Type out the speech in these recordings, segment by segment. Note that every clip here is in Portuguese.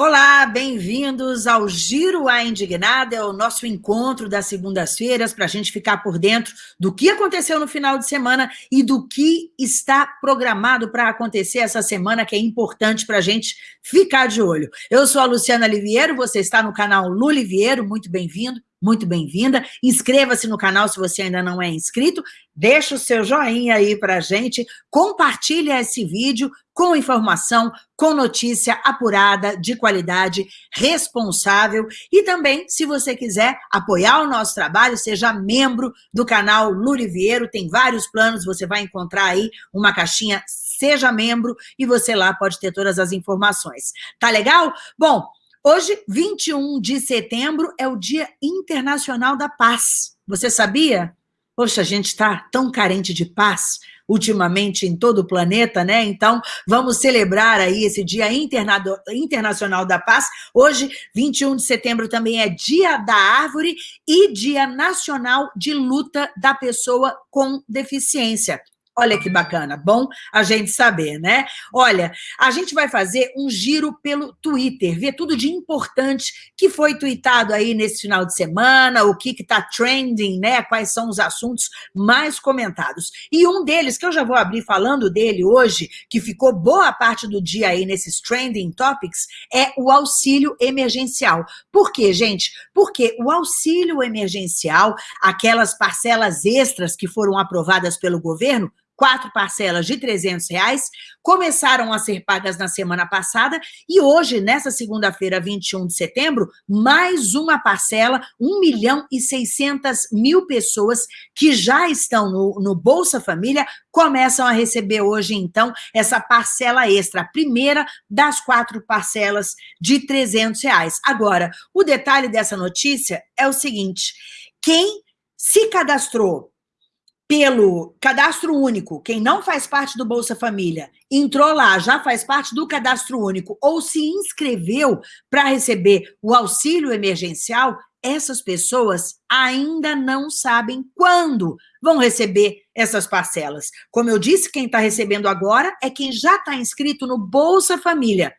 Olá, bem-vindos ao Giro a Indignada, é o nosso encontro das segundas-feiras para a gente ficar por dentro do que aconteceu no final de semana e do que está programado para acontecer essa semana, que é importante para a gente ficar de olho. Eu sou a Luciana Liviero, você está no canal Luliviero, muito bem-vindo muito bem-vinda. Inscreva-se no canal se você ainda não é inscrito, deixa o seu joinha aí para gente, compartilha esse vídeo com informação, com notícia apurada, de qualidade, responsável, e também, se você quiser apoiar o nosso trabalho, seja membro do canal Luriviero, tem vários planos, você vai encontrar aí uma caixinha seja membro e você lá pode ter todas as informações. Tá legal? Bom, Hoje, 21 de setembro, é o Dia Internacional da Paz. Você sabia? Poxa, a gente está tão carente de paz ultimamente em todo o planeta, né? Então, vamos celebrar aí esse Dia Interna Internacional da Paz. Hoje, 21 de setembro, também é Dia da Árvore e Dia Nacional de Luta da Pessoa com Deficiência. Olha que bacana, bom a gente saber, né? Olha, a gente vai fazer um giro pelo Twitter, ver tudo de importante que foi tweetado aí nesse final de semana, o que está trending, né? Quais são os assuntos mais comentados. E um deles, que eu já vou abrir falando dele hoje, que ficou boa parte do dia aí nesses trending topics, é o auxílio emergencial. Por quê, gente? Porque o auxílio emergencial, aquelas parcelas extras que foram aprovadas pelo governo, quatro parcelas de 300 reais, começaram a ser pagas na semana passada e hoje, nessa segunda-feira, 21 de setembro, mais uma parcela, 1 milhão e 600 mil pessoas que já estão no, no Bolsa Família começam a receber hoje, então, essa parcela extra, a primeira das quatro parcelas de 300 reais. Agora, o detalhe dessa notícia é o seguinte, quem se cadastrou pelo cadastro único, quem não faz parte do Bolsa Família, entrou lá, já faz parte do cadastro único, ou se inscreveu para receber o auxílio emergencial, essas pessoas ainda não sabem quando vão receber essas parcelas. Como eu disse, quem está recebendo agora é quem já está inscrito no Bolsa Família.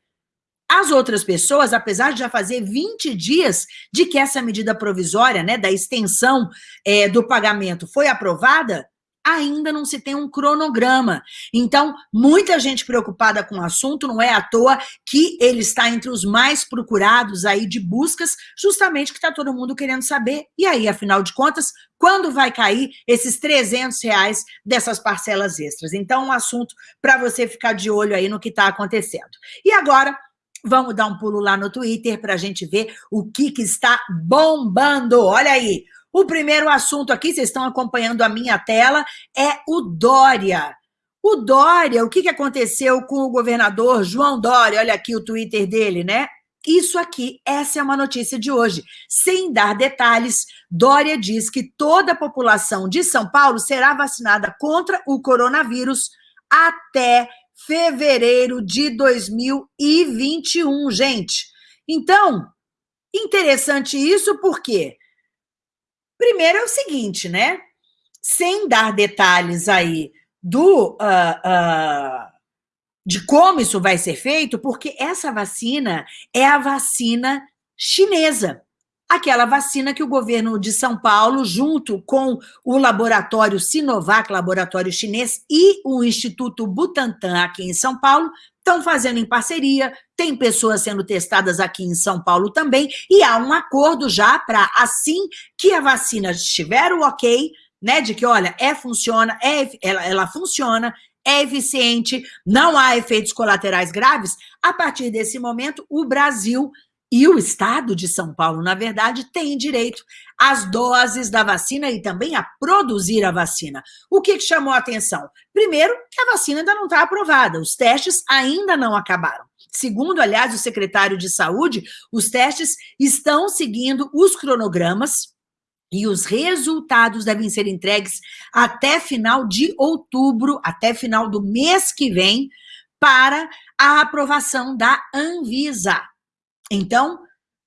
As outras pessoas, apesar de já fazer 20 dias de que essa medida provisória, né, da extensão é, do pagamento foi aprovada, ainda não se tem um cronograma. Então, muita gente preocupada com o assunto, não é à toa que ele está entre os mais procurados aí de buscas, justamente que está todo mundo querendo saber. E aí, afinal de contas, quando vai cair esses 300 reais dessas parcelas extras? Então, um assunto para você ficar de olho aí no que está acontecendo. E agora, Vamos dar um pulo lá no Twitter para a gente ver o que, que está bombando. Olha aí, o primeiro assunto aqui, vocês estão acompanhando a minha tela, é o Dória. O Dória, o que, que aconteceu com o governador João Dória? Olha aqui o Twitter dele, né? Isso aqui, essa é uma notícia de hoje. Sem dar detalhes, Dória diz que toda a população de São Paulo será vacinada contra o coronavírus até fevereiro de 2021, gente. Então, interessante isso porque, primeiro é o seguinte, né? Sem dar detalhes aí do... Uh, uh, de como isso vai ser feito, porque essa vacina é a vacina chinesa aquela vacina que o governo de São Paulo, junto com o laboratório Sinovac, laboratório chinês, e o Instituto Butantan aqui em São Paulo, estão fazendo em parceria, tem pessoas sendo testadas aqui em São Paulo também, e há um acordo já para, assim que a vacina estiver o ok, né, de que, olha, é, funciona, é, ela, ela funciona, é eficiente, não há efeitos colaterais graves, a partir desse momento, o Brasil e o Estado de São Paulo, na verdade, tem direito às doses da vacina e também a produzir a vacina. O que, chamou a atenção? Primeiro, que a vacina ainda não está aprovada, os testes ainda não acabaram. Segundo, aliás, o secretário de Saúde, os testes estão seguindo os cronogramas e os resultados devem ser entregues até final de outubro, até final do mês que vem, para a aprovação da Anvisa. Então,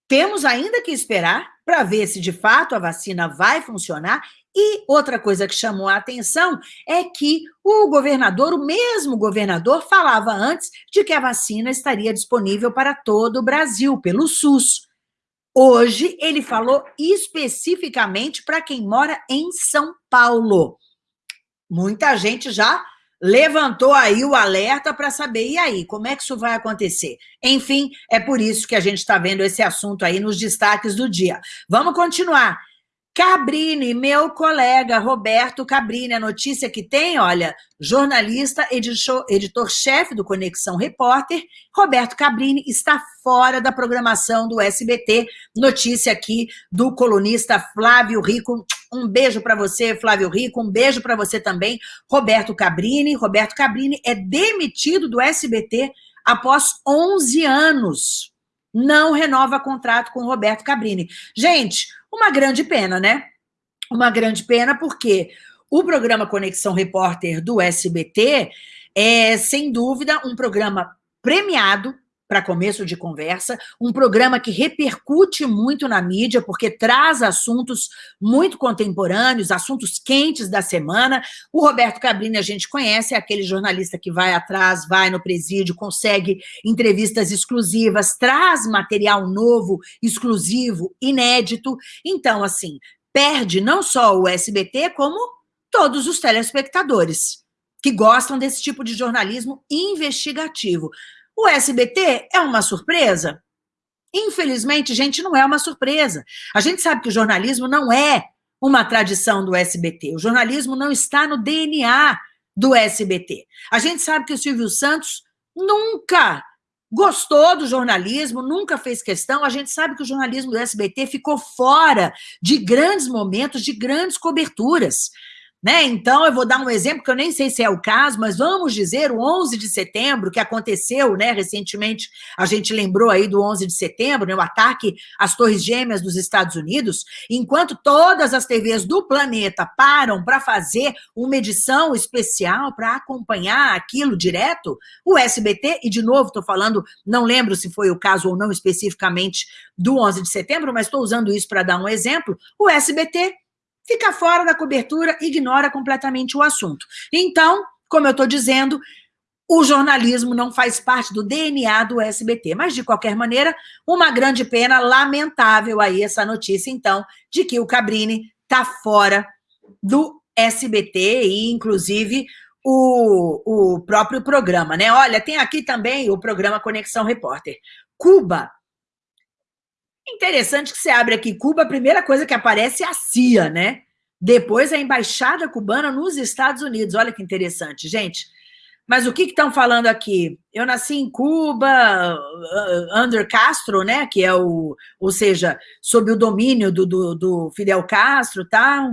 temos ainda que esperar para ver se de fato a vacina vai funcionar E outra coisa que chamou a atenção é que o governador, o mesmo governador, falava antes de que a vacina estaria disponível para todo o Brasil, pelo SUS. Hoje, ele falou especificamente para quem mora em São Paulo. Muita gente já levantou aí o alerta para saber, e aí, como é que isso vai acontecer? Enfim, é por isso que a gente está vendo esse assunto aí nos destaques do dia. Vamos continuar. Cabrini, meu colega Roberto Cabrini, a notícia que tem, olha, jornalista, editor-chefe do Conexão Repórter, Roberto Cabrini está fora da programação do SBT. Notícia aqui do colunista Flávio Rico. Um beijo para você, Flávio Rico, um beijo para você também, Roberto Cabrini. Roberto Cabrini é demitido do SBT após 11 anos. Não renova contrato com Roberto Cabrini. Gente, uma grande pena, né? Uma grande pena porque o programa Conexão Repórter do SBT é, sem dúvida, um programa premiado para começo de conversa, um programa que repercute muito na mídia, porque traz assuntos muito contemporâneos, assuntos quentes da semana. O Roberto Cabrini a gente conhece, é aquele jornalista que vai atrás, vai no presídio, consegue entrevistas exclusivas, traz material novo, exclusivo, inédito. Então, assim, perde não só o SBT, como todos os telespectadores que gostam desse tipo de jornalismo investigativo. O SBT é uma surpresa? Infelizmente, gente, não é uma surpresa. A gente sabe que o jornalismo não é uma tradição do SBT. O jornalismo não está no DNA do SBT. A gente sabe que o Silvio Santos nunca gostou do jornalismo, nunca fez questão. A gente sabe que o jornalismo do SBT ficou fora de grandes momentos, de grandes coberturas. Né? Então, eu vou dar um exemplo que eu nem sei se é o caso, mas vamos dizer o 11 de setembro, que aconteceu né, recentemente, a gente lembrou aí do 11 de setembro, né, o ataque às Torres Gêmeas dos Estados Unidos, enquanto todas as TVs do planeta param para fazer uma edição especial para acompanhar aquilo direto, o SBT, e de novo estou falando, não lembro se foi o caso ou não especificamente do 11 de setembro, mas estou usando isso para dar um exemplo, o SBT fica fora da cobertura, ignora completamente o assunto. Então, como eu estou dizendo, o jornalismo não faz parte do DNA do SBT. Mas, de qualquer maneira, uma grande pena, lamentável aí essa notícia, então, de que o Cabrini está fora do SBT e, inclusive, o, o próprio programa, né? Olha, tem aqui também o programa Conexão Repórter. Cuba Interessante que você abre aqui Cuba, a primeira coisa que aparece é a CIA, né? Depois a Embaixada Cubana nos Estados Unidos. Olha que interessante, gente. Mas o que estão falando aqui? Eu nasci em Cuba, uh, under Castro, né? Que é o, ou seja, sob o domínio do, do, do Fidel Castro, tá?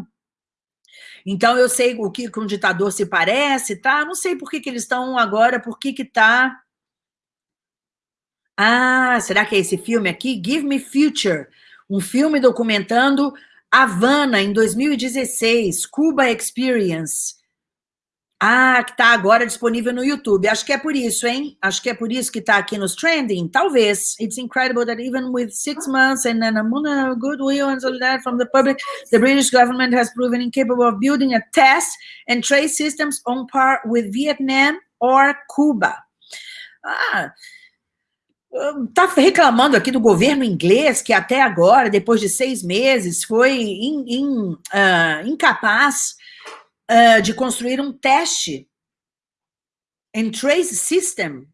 Então eu sei o que um ditador se parece, tá? Não sei por que, que eles estão agora, por que que tá ah, será que é esse filme aqui? Give Me Future, um filme documentando Havana, em 2016, Cuba Experience. Ah, que está agora disponível no YouTube. Acho que é por isso, hein? Acho que é por isso que está aqui nos trending. Talvez. It's incredible that even with six months and an amount of goodwill and solidarity from the public, the British government has proven incapable of building a test and trace systems on par with Vietnam or Cuba. Ah, está reclamando aqui do governo inglês, que até agora, depois de seis meses, foi in, in, uh, incapaz uh, de construir um teste em trace system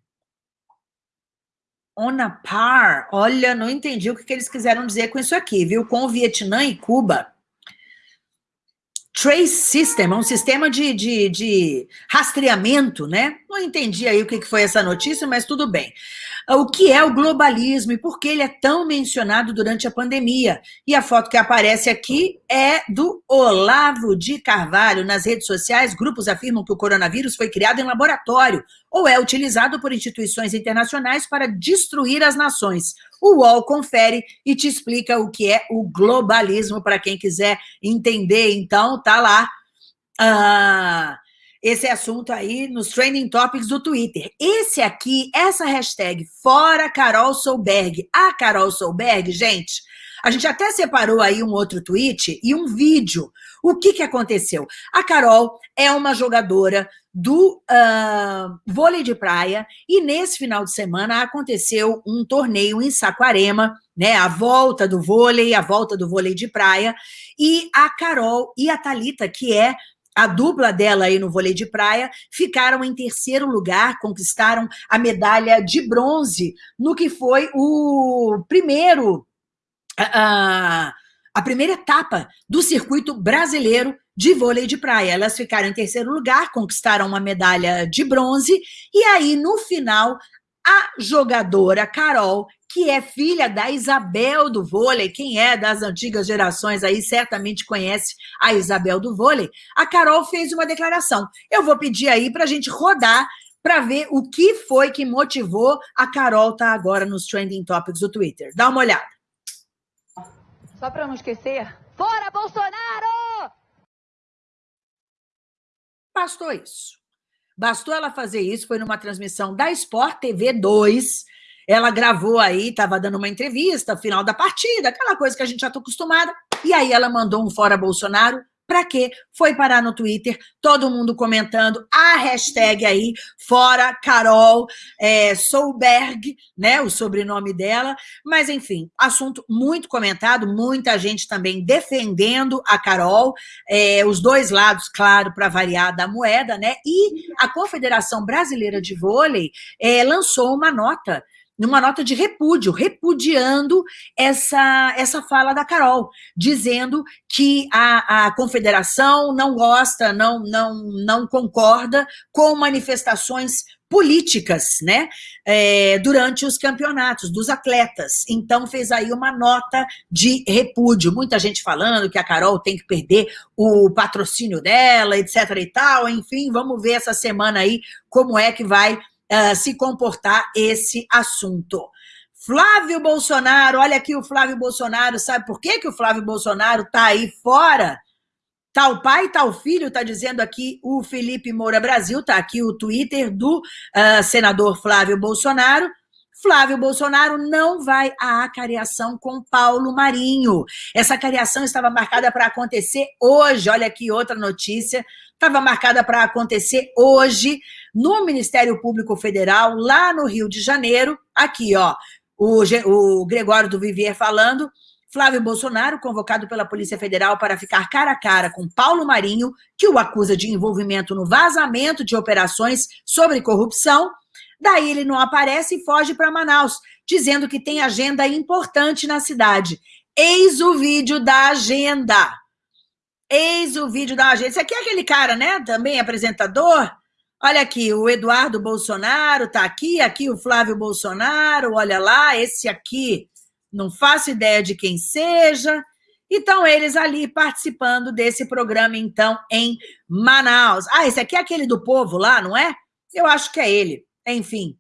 on a par. Olha, não entendi o que, que eles quiseram dizer com isso aqui, viu? Com o Vietnã e Cuba. Trace System, é um sistema de, de, de, rastreamento, né? Não entendi aí o que foi essa notícia, mas tudo bem. O que é o globalismo e por que ele é tão mencionado durante a pandemia? E a foto que aparece aqui é do Olavo de Carvalho. Nas redes sociais, grupos afirmam que o coronavírus foi criado em laboratório ou é utilizado por instituições internacionais para destruir as nações. O UOL confere e te explica o que é o globalismo, para quem quiser entender. Então, tá lá. Ah, esse assunto aí nos trending topics do Twitter. Esse aqui, essa hashtag, fora Carol Solberg. A Carol Solberg, gente, a gente até separou aí um outro tweet e um vídeo. O que, que aconteceu? A Carol é uma jogadora do uh, vôlei de praia e nesse final de semana aconteceu um torneio em Saquarema, né, a volta do vôlei, a volta do vôlei de praia, e a Carol e a Talita, que é a dupla dela aí no vôlei de praia, ficaram em terceiro lugar, conquistaram a medalha de bronze no que foi o primeiro, a, a primeira etapa do circuito brasileiro de vôlei de praia. Elas ficaram em terceiro lugar, conquistaram uma medalha de bronze, e aí, no final, a jogadora Carol, que é filha da Isabel do vôlei, quem é das antigas gerações aí certamente conhece a Isabel do vôlei, a Carol fez uma declaração. Eu vou pedir aí para a gente rodar para ver o que foi que motivou a Carol estar tá agora nos trending topics do Twitter. Dá uma olhada. Só para não esquecer, fora Bolsonaro! Bastou isso. Bastou ela fazer isso, foi numa transmissão da Sport TV 2. Ela gravou aí, estava dando uma entrevista, final da partida, aquela coisa que a gente já está acostumada. E aí ela mandou um fora Bolsonaro para quê? Foi parar no Twitter, todo mundo comentando a hashtag aí, fora Carol é, Solberg, né? O sobrenome dela. Mas, enfim, assunto muito comentado, muita gente também defendendo a Carol, é, os dois lados, claro, para variar da moeda, né? E a Confederação Brasileira de Vôlei é, lançou uma nota numa nota de repúdio, repudiando essa, essa fala da Carol, dizendo que a, a confederação não gosta, não, não, não concorda com manifestações políticas, né, é, durante os campeonatos dos atletas. Então fez aí uma nota de repúdio. Muita gente falando que a Carol tem que perder o patrocínio dela, etc e tal. Enfim, vamos ver essa semana aí como é que vai uh, se comportar esse assunto. Flávio Bolsonaro, olha aqui o Flávio Bolsonaro, sabe por que, que o Flávio Bolsonaro está aí fora? Tal pai, tal filho, está dizendo aqui o Felipe Moura Brasil, está aqui o Twitter do uh, senador Flávio Bolsonaro. Flávio Bolsonaro não vai à acariação com Paulo Marinho. Essa acariação estava marcada para acontecer hoje. Olha aqui outra notícia. Estava marcada para acontecer hoje no Ministério Público Federal, lá no Rio de Janeiro. Aqui, ó, o, o Gregório do Vivier falando. Flávio Bolsonaro, convocado pela Polícia Federal para ficar cara a cara com Paulo Marinho, que o acusa de envolvimento no vazamento de operações sobre corrupção. Daí ele não aparece e foge para Manaus, dizendo que tem agenda importante na cidade. Eis o vídeo da agenda. Eis o vídeo da agenda. Esse aqui é aquele cara, né? Também apresentador Olha aqui, o Eduardo Bolsonaro está aqui, aqui o Flávio Bolsonaro, olha lá, esse aqui, não faço ideia de quem seja. Então, eles ali participando desse programa, então, em Manaus. Ah, esse aqui é aquele do povo lá, não é? Eu acho que é ele. Enfim,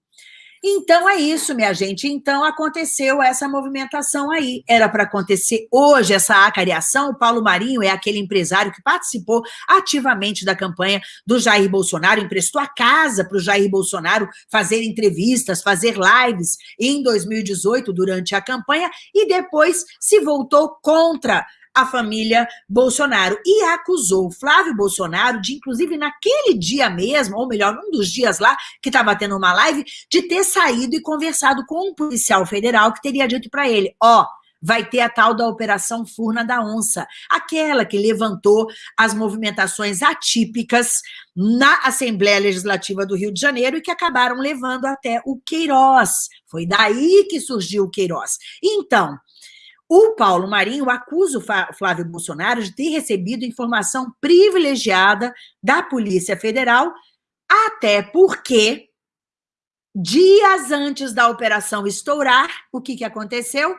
então é isso, minha gente. Então aconteceu essa movimentação aí. Era para acontecer hoje essa acariação. O Paulo Marinho é aquele empresário que participou ativamente da campanha do Jair Bolsonaro, emprestou a casa para o Jair Bolsonaro fazer entrevistas, fazer lives em 2018 durante a campanha e depois se voltou contra a família Bolsonaro e acusou Flávio Bolsonaro de, inclusive, naquele dia mesmo, ou melhor, um dos dias lá, que estava tendo uma live, de ter saído e conversado com um policial federal que teria dito para ele, ó, oh, vai ter a tal da Operação Furna da Onça, aquela que levantou as movimentações atípicas na Assembleia Legislativa do Rio de Janeiro e que acabaram levando até o Queiroz. Foi daí que surgiu o Queiroz. Então, o Paulo Marinho acusa o Flávio Bolsonaro de ter recebido informação privilegiada da Polícia Federal, até porque, dias antes da operação estourar, o que, que aconteceu?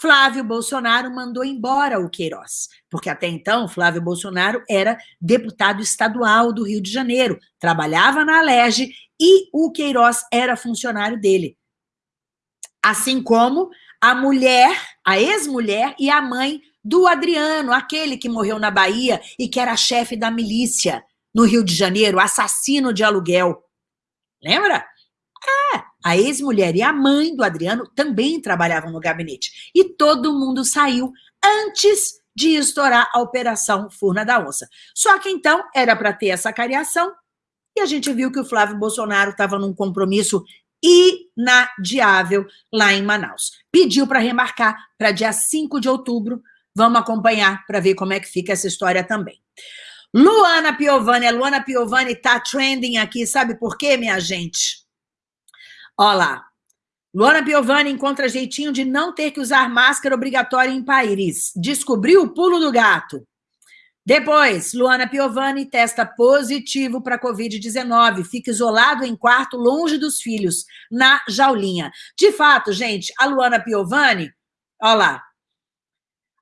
Flávio Bolsonaro mandou embora o Queiroz, porque até então Flávio Bolsonaro era deputado estadual do Rio de Janeiro, trabalhava na Alerj e o Queiroz era funcionário dele. Assim como a mulher, a ex-mulher e a mãe do Adriano, aquele que morreu na Bahia e que era chefe da milícia. no Rio de Janeiro, assassino de aluguel. Lembra? É, a ex-mulher e a mãe do Adriano também trabalhavam no gabinete. E todo mundo saiu antes de estourar a Operação Furna da Onça. Só que então era para ter essa cariação e a gente viu que o Flávio Bolsonaro estava num compromisso inadiável lá em Manaus. Pediu para remarcar para dia 5 de outubro. Vamos acompanhar para ver como é que fica essa história também. Luana Piovani, a Luana Piovani tá trending aqui, sabe por quê, minha gente? Olha lá. Luana Piovani encontra jeitinho de não ter que usar máscara obrigatória em Paris. Descobriu o pulo do gato. Depois, Luana Piovani testa positivo para Covid-19, fica isolado em quarto, longe dos filhos, na jaulinha. De fato, gente, a Luana Piovani, olha lá,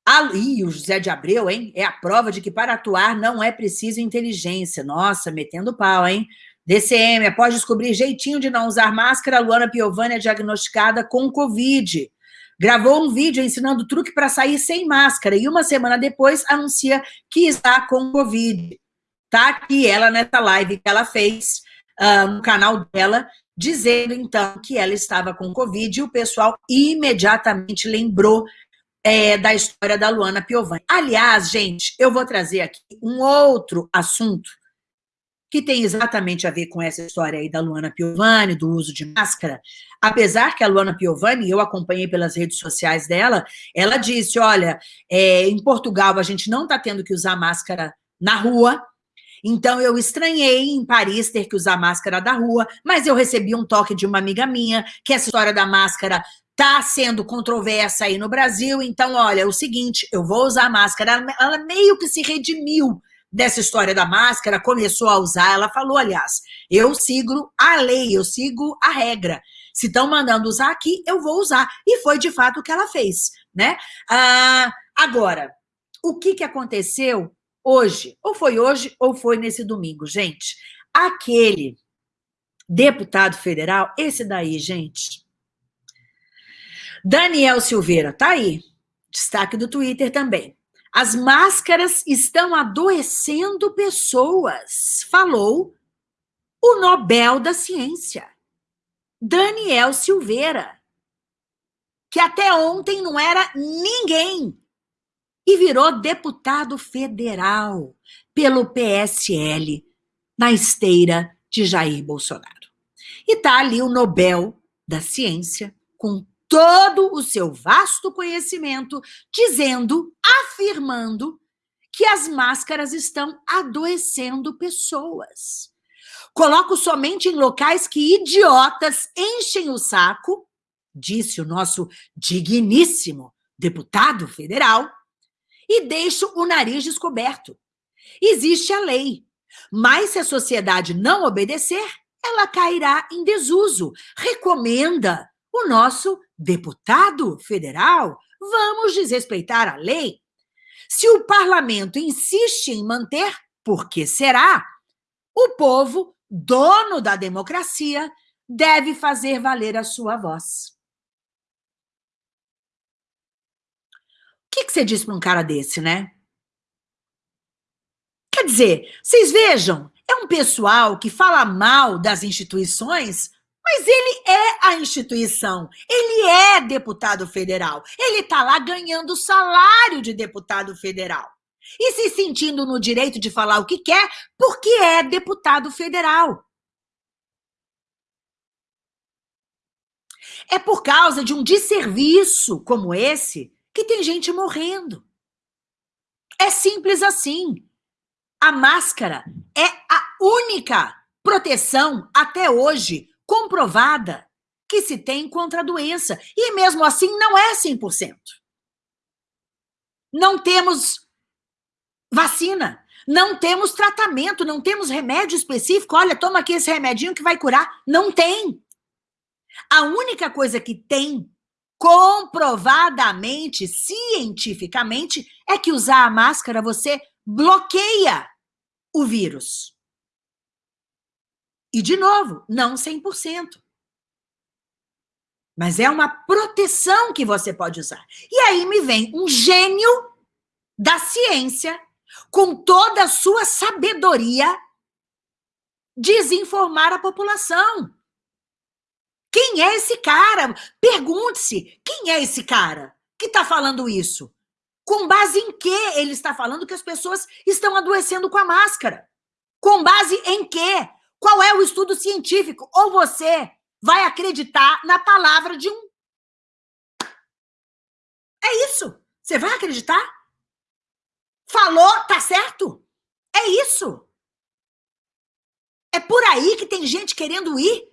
a, ih, o José de Abreu, hein? É a prova de que para atuar não é preciso inteligência. Nossa, metendo pau, hein? DCM, após descobrir jeitinho de não usar máscara, Luana Piovani é diagnosticada com Covid. Gravou um vídeo ensinando truque para sair sem máscara e uma semana depois anuncia que está com Covid. Tá aqui ela nessa live que ela fez uh, no canal dela, dizendo então que ela estava com Covid e o pessoal imediatamente lembrou é, da história da Luana Piovani. Aliás, gente, eu vou trazer aqui um outro assunto que tem exatamente a ver com essa história aí da Luana Piovani, do uso de máscara, apesar que a Luana Piovani, eu acompanhei pelas redes sociais dela, ela disse, olha, é, em Portugal a gente não está tendo que usar máscara na rua, então eu estranhei em Paris ter que usar máscara da rua, mas eu recebi um toque de uma amiga minha, que essa história da máscara está sendo controversa aí no Brasil, então, olha, é o seguinte, eu vou usar máscara, ela, ela meio que se redimiu dessa história da máscara, começou a usar, ela falou, aliás, eu sigo a lei, eu sigo a regra. Se estão mandando usar aqui, eu vou usar. E foi de fato o que ela fez, né? Ah, agora, o que, que aconteceu hoje? Ou foi hoje, ou foi nesse domingo, gente? Aquele deputado federal, esse daí, gente, Daniel Silveira, tá aí, destaque do Twitter também. As máscaras estão adoecendo pessoas, falou o Nobel da Ciência, Daniel Silveira, que até ontem não era ninguém e virou deputado federal pelo PSL na esteira de Jair Bolsonaro. E tá ali o Nobel da Ciência com todo o seu vasto conhecimento, dizendo, afirmando que as máscaras estão adoecendo pessoas. Coloco somente em locais que idiotas enchem o saco, disse o nosso digníssimo deputado federal, e deixo o nariz descoberto. Existe a lei, mas se a sociedade não obedecer, ela cairá em desuso. Recomenda o nosso deputado federal, vamos desrespeitar a lei. Se o parlamento insiste em manter, por que será? O povo, dono da democracia, deve fazer valer a sua voz. O que, que você diz para um cara desse, né? Quer dizer, vocês vejam, é um pessoal que fala mal das instituições mas ele é a instituição, ele é deputado federal, ele está lá ganhando salário de deputado federal e se sentindo no direito de falar o que quer porque é deputado federal. É por causa de um desserviço como esse que tem gente morrendo. É simples assim. A máscara é a única proteção até hoje comprovada que se tem contra a doença. E mesmo assim não é 100%. Não temos vacina, não temos tratamento, não temos remédio específico. Olha, toma aqui esse remedinho que vai curar. Não tem. A única coisa que tem comprovadamente, cientificamente, é que usar a máscara você bloqueia o vírus. E, de novo, não 100%. Mas é uma proteção que você pode usar. E aí me vem um gênio da ciência, com toda a sua sabedoria, desinformar a população. Quem é esse cara? Pergunte-se, quem é esse cara que está falando isso? Com base em que ele está falando que as pessoas estão adoecendo com a máscara? Com base em quê? Qual é o estudo científico? Ou você vai acreditar na palavra de um. É isso. Você vai acreditar? Falou, tá certo? É isso. É por aí que tem gente querendo ir.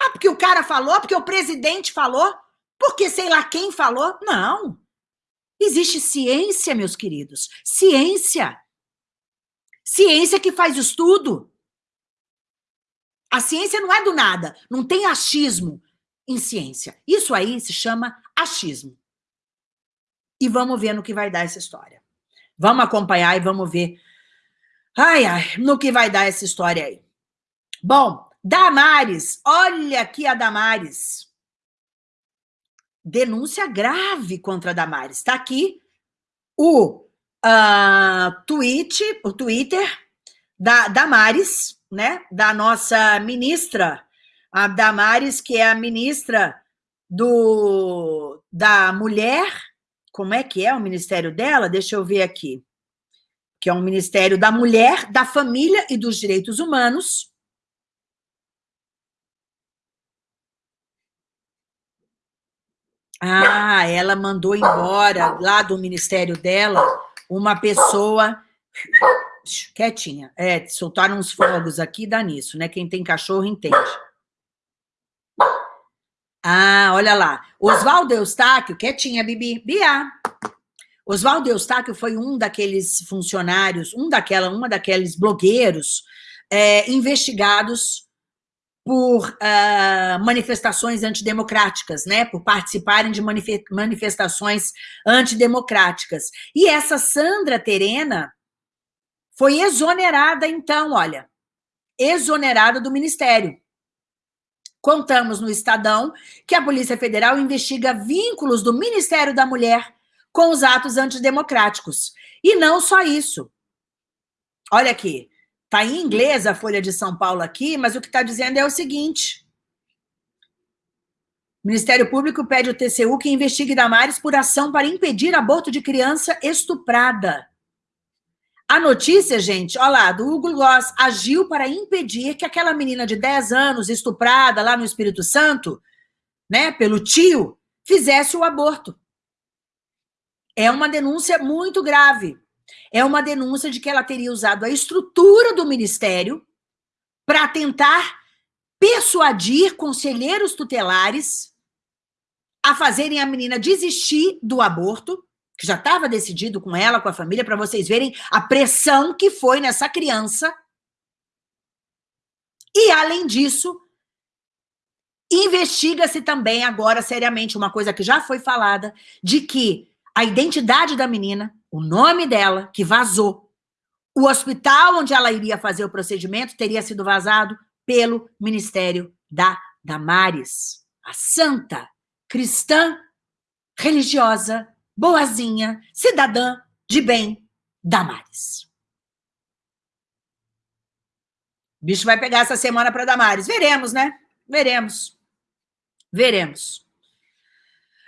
Ah, porque o cara falou, porque o presidente falou, porque sei lá quem falou. Não. Existe ciência, meus queridos. Ciência. Ciência que faz estudo. A ciência não é do nada. Não tem achismo em ciência. Isso aí se chama achismo. E vamos ver no que vai dar essa história. Vamos acompanhar e vamos ver. Ai, ai, no que vai dar essa história aí. Bom, Damares, olha aqui a Damares denúncia grave contra a Damares. Está aqui o uh, tweet, o Twitter da Damares, né? Da nossa ministra, a Damares, que é a ministra do da mulher. Como é que é o ministério dela? Deixa eu ver aqui. Que é um ministério da mulher, da família e dos direitos humanos. Ah, ela mandou embora lá do ministério dela uma pessoa quietinha. É, soltaram uns fogos aqui, dá nisso, né? Quem tem cachorro entende. Ah, olha lá. Oswaldo Eustáquio, quietinha, Bibi. Bia. Oswaldo Eustáquio foi um daqueles funcionários, um daquela, uma daqueles blogueiros é, investigados por uh, manifestações antidemocráticas, né? por participarem de manifestações antidemocráticas. E essa Sandra Terena foi exonerada, então, olha, exonerada do Ministério. Contamos no Estadão que a Polícia Federal investiga vínculos do Ministério da Mulher com os atos antidemocráticos. E não só isso. Olha aqui, Está em inglês a Folha de São Paulo aqui, mas o que está dizendo é o seguinte. O Ministério Público pede ao TCU que investigue Damares por ação para impedir aborto de criança estuprada. A notícia, gente, olha lá, do Hugo Gloss, agiu para impedir que aquela menina de 10 anos, estuprada lá no Espírito Santo, né, pelo tio, fizesse o aborto. É uma denúncia muito grave é uma denúncia de que ela teria usado a estrutura do ministério para tentar persuadir conselheiros tutelares a fazerem a menina desistir do aborto, que já estava decidido com ela, com a família, para vocês verem a pressão que foi nessa criança. E, além disso, investiga-se também agora, seriamente, uma coisa que já foi falada, de que a identidade da menina o nome dela, que vazou. O hospital onde ela iria fazer o procedimento teria sido vazado pelo Ministério da Damares, a santa, cristã, religiosa, boazinha, cidadã de bem, Damares. O bicho vai pegar essa semana para Damares. Veremos, né? Veremos. Veremos.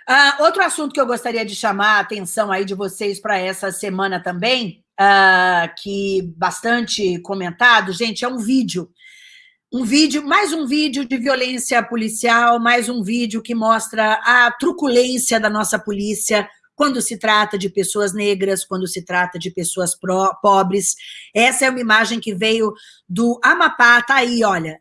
Uh, outro assunto que eu gostaria de chamar a atenção aí de vocês para essa semana também, uh, que bastante comentado, gente, é um vídeo. Um vídeo, mais um vídeo de violência policial, mais um vídeo que mostra a truculência da nossa polícia quando se trata de pessoas negras, quando se trata de pessoas pro, pobres. Essa é uma imagem que veio do Amapá, tá aí, olha.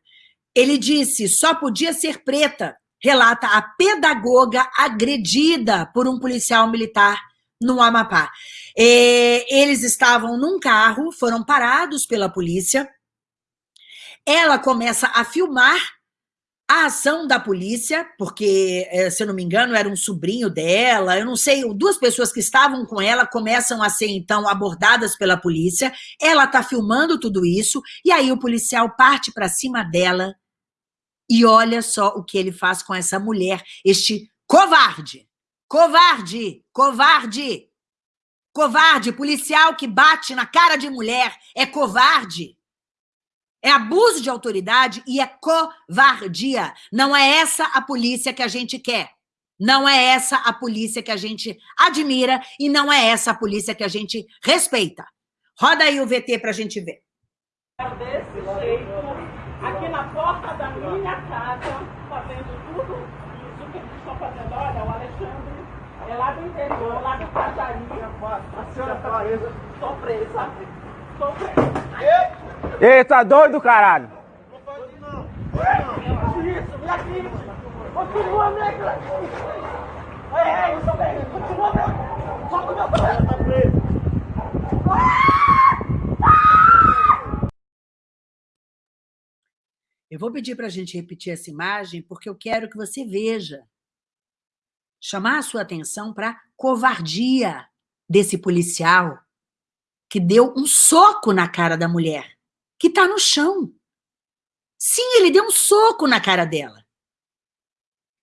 Ele disse, só podia ser preta, relata a pedagoga agredida por um policial militar no Amapá. É, eles estavam num carro, foram parados pela polícia. Ela começa a filmar a ação da polícia, porque, é, se eu não me engano, era um sobrinho dela, eu não sei, duas pessoas que estavam com ela começam a ser, então, abordadas pela polícia. Ela está filmando tudo isso, e aí o policial parte para cima dela, e olha só o que ele faz com essa mulher, este covarde. Covarde, covarde. Covarde, policial que bate na cara de mulher é covarde. É abuso de autoridade e é covardia. Não é essa a polícia que a gente quer. Não é essa a polícia que a gente admira e não é essa a polícia que a gente respeita. Roda aí o VT para a gente ver. Desse jeito, aqui na porta da minha casa, fazendo tudo isso que eles estão fazendo. Olha, o Alexandre é lá do interior, lá do Cajari. A senhora está presa. Estou presa. Estou presa. Ei, tá doido, caralho? Não não. Isso. Continua. Continua meu preso. Eu vou pedir para a gente repetir essa imagem porque eu quero que você veja. Chamar a sua atenção para a covardia desse policial que deu um soco na cara da mulher, que está no chão. Sim, ele deu um soco na cara dela.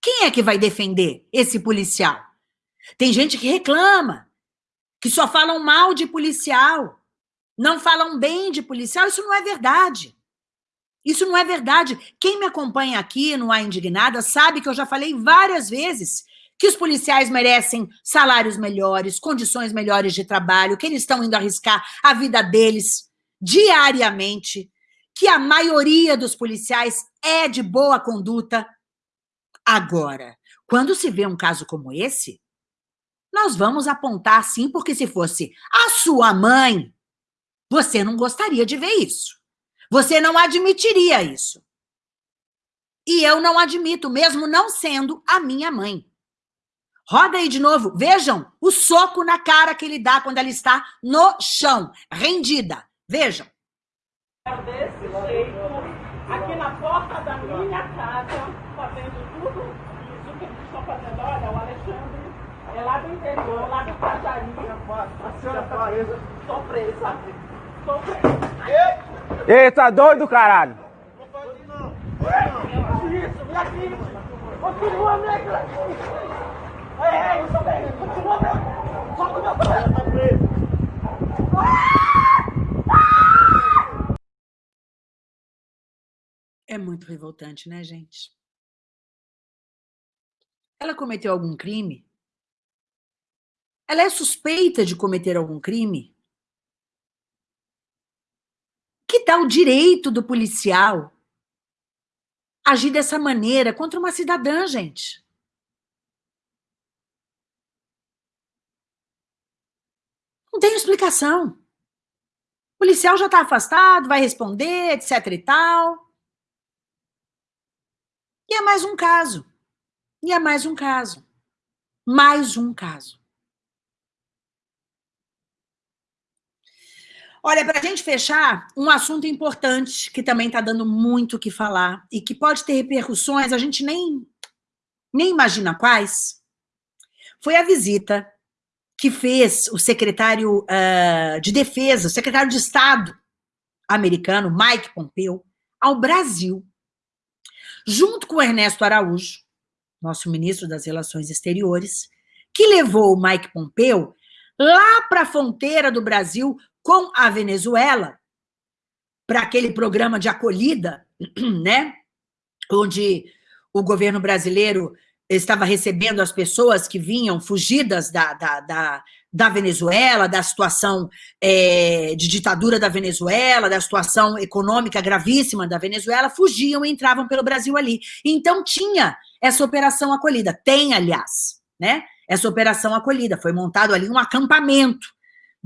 Quem é que vai defender esse policial? Tem gente que reclama, que só falam mal de policial, não falam bem de policial. Isso não é verdade. Isso não é verdade. Quem me acompanha aqui no A Indignada sabe que eu já falei várias vezes que os policiais merecem salários melhores, condições melhores de trabalho, que eles estão indo arriscar a vida deles diariamente, que a maioria dos policiais é de boa conduta. Agora, quando se vê um caso como esse, nós vamos apontar sim, porque se fosse a sua mãe, você não gostaria de ver isso. Você não admitiria isso. E eu não admito, mesmo não sendo a minha mãe. Roda aí de novo. Vejam o soco na cara que ele dá quando ela está no chão, rendida. Vejam. Desse jeito, aqui na porta da minha casa, fazendo tudo isso que eles estão fazendo. Olha, o Alexandre é lá do interior, lá do Cajari. A senhora está presa. Estou presa. Estou presa. Ei, tá doido, caralho? Não faz isso, não. Isso, vem aqui. Continua negra. Isso mesmo. Continua negra. Solta o meu braço. Está preso. É muito revoltante, né, gente? Ela cometeu algum crime? Ela é suspeita de cometer algum crime? Que tal o direito do policial agir dessa maneira contra uma cidadã, gente? Não tem explicação. O policial já está afastado, vai responder, etc e tal. E é mais um caso. E é mais um caso. Mais um caso. Olha, para a gente fechar, um assunto importante que também está dando muito o que falar e que pode ter repercussões, a gente nem, nem imagina quais, foi a visita que fez o secretário uh, de Defesa, o secretário de Estado americano, Mike Pompeo, ao Brasil, junto com Ernesto Araújo, nosso ministro das Relações Exteriores, que levou o Mike Pompeo lá para a fronteira do Brasil com a Venezuela, para aquele programa de acolhida, né? Onde o governo brasileiro estava recebendo as pessoas que vinham fugidas da, da, da, da Venezuela, da situação é, de ditadura da Venezuela, da situação econômica gravíssima da Venezuela, fugiam e entravam pelo Brasil ali. Então tinha essa operação acolhida, tem, aliás, né? Essa operação acolhida, foi montado ali um acampamento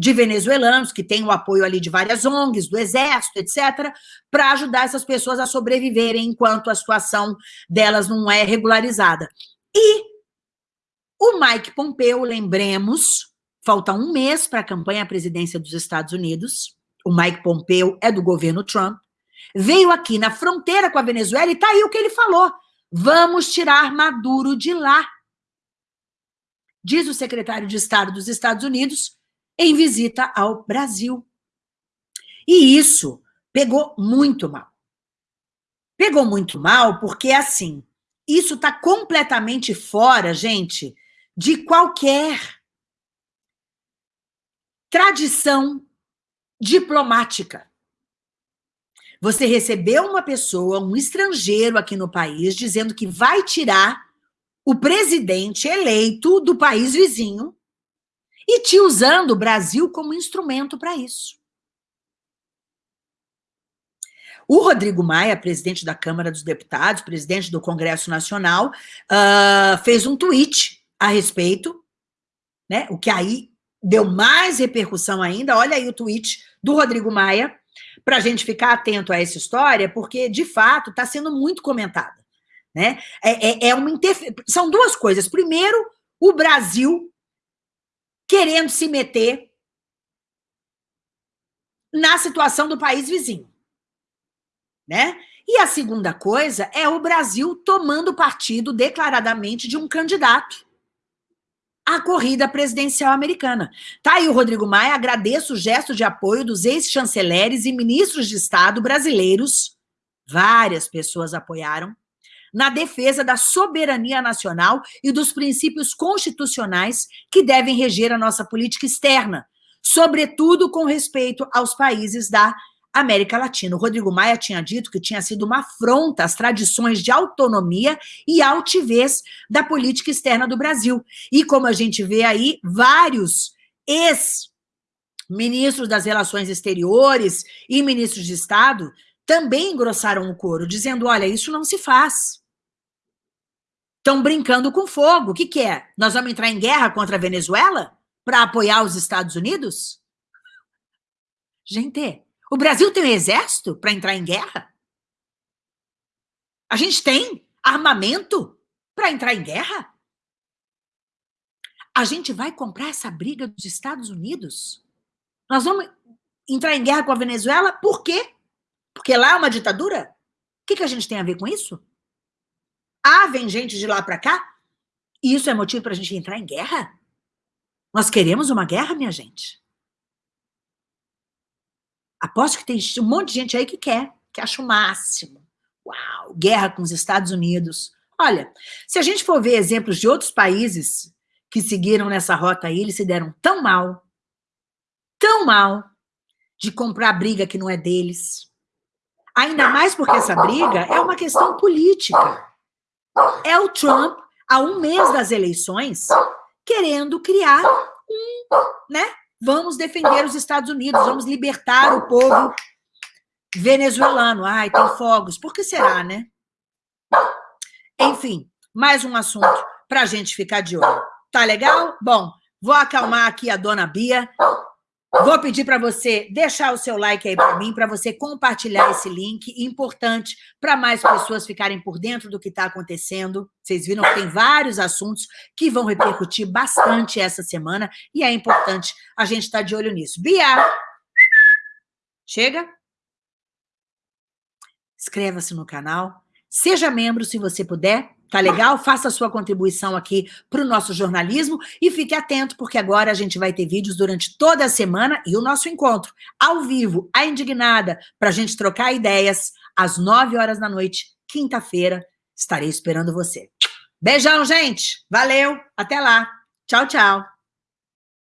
de venezuelanos, que tem o apoio ali de várias ONGs, do Exército, etc., para ajudar essas pessoas a sobreviverem enquanto a situação delas não é regularizada. E o Mike Pompeo, lembremos, falta um mês para a campanha à presidência dos Estados Unidos, o Mike Pompeo é do governo Trump, veio aqui na fronteira com a Venezuela e está aí o que ele falou, vamos tirar Maduro de lá. Diz o secretário de Estado dos Estados Unidos, em visita ao Brasil. E isso pegou muito mal. Pegou muito mal porque, assim, isso está completamente fora, gente, de qualquer tradição diplomática. Você recebeu uma pessoa, um estrangeiro aqui no país, dizendo que vai tirar o presidente eleito do país vizinho e te usando o Brasil como instrumento para isso. O Rodrigo Maia, presidente da Câmara dos Deputados, presidente do Congresso Nacional, uh, fez um tweet a respeito, né? O que aí deu mais repercussão ainda. Olha aí o tweet do Rodrigo Maia, para a gente ficar atento a essa história, porque, de fato, está sendo muito comentada. Né? É, é, é uma. São duas coisas. Primeiro, o Brasil querendo se meter na situação do país vizinho. Né? E a segunda coisa é o Brasil tomando partido declaradamente de um candidato à corrida presidencial americana. Tá aí o Rodrigo Maia, agradeço o gesto de apoio dos ex-chanceleres e ministros de Estado brasileiros, várias pessoas apoiaram, na defesa da soberania nacional e dos princípios constitucionais que devem reger a nossa política externa, sobretudo com respeito aos países da América Latina. O Rodrigo Maia tinha dito que tinha sido uma afronta às tradições de autonomia e altivez da política externa do Brasil. E como a gente vê aí, vários ex-ministros das relações exteriores e ministros de Estado também engrossaram o coro, dizendo, olha, isso não se faz. Estão brincando com fogo. O que, que é? Nós vamos entrar em guerra contra a Venezuela para apoiar os Estados Unidos? Gente, o Brasil tem um exército para entrar em guerra? A gente tem armamento para entrar em guerra? A gente vai comprar essa briga dos Estados Unidos? Nós vamos entrar em guerra com a Venezuela? Por quê? Porque lá é uma ditadura? O que, que a gente tem a ver com isso? Ah, vem gente de lá para cá? Isso é motivo para a gente entrar em guerra? Nós queremos uma guerra, minha gente? Aposto que tem um monte de gente aí que quer, que acha o máximo. Uau, guerra com os Estados Unidos. Olha, se a gente for ver exemplos de outros países que seguiram nessa rota aí, eles se deram tão mal, tão mal, de comprar briga que não é deles. Ainda mais porque essa briga é uma questão política. É o Trump, há um mês das eleições, querendo criar um, né? Vamos defender os Estados Unidos, vamos libertar o povo venezuelano. Ai, tem fogos. Por que será, né? Enfim, mais um assunto para a gente ficar de olho. Tá legal? Bom, vou acalmar aqui a dona Bia. Vou pedir para você deixar o seu like aí para mim, para você compartilhar esse link, importante para mais pessoas ficarem por dentro do que está acontecendo. Vocês viram que tem vários assuntos que vão repercutir bastante essa semana e é importante a gente estar tá de olho nisso. Bia! Chega? Inscreva-se no canal, seja membro se você puder, Tá legal? Faça a sua contribuição aqui para o nosso jornalismo e fique atento, porque agora a gente vai ter vídeos durante toda a semana e o nosso encontro ao vivo, a Indignada, para a gente trocar ideias às 9 horas da noite, quinta-feira. Estarei esperando você. Beijão, gente! Valeu! Até lá! Tchau, tchau!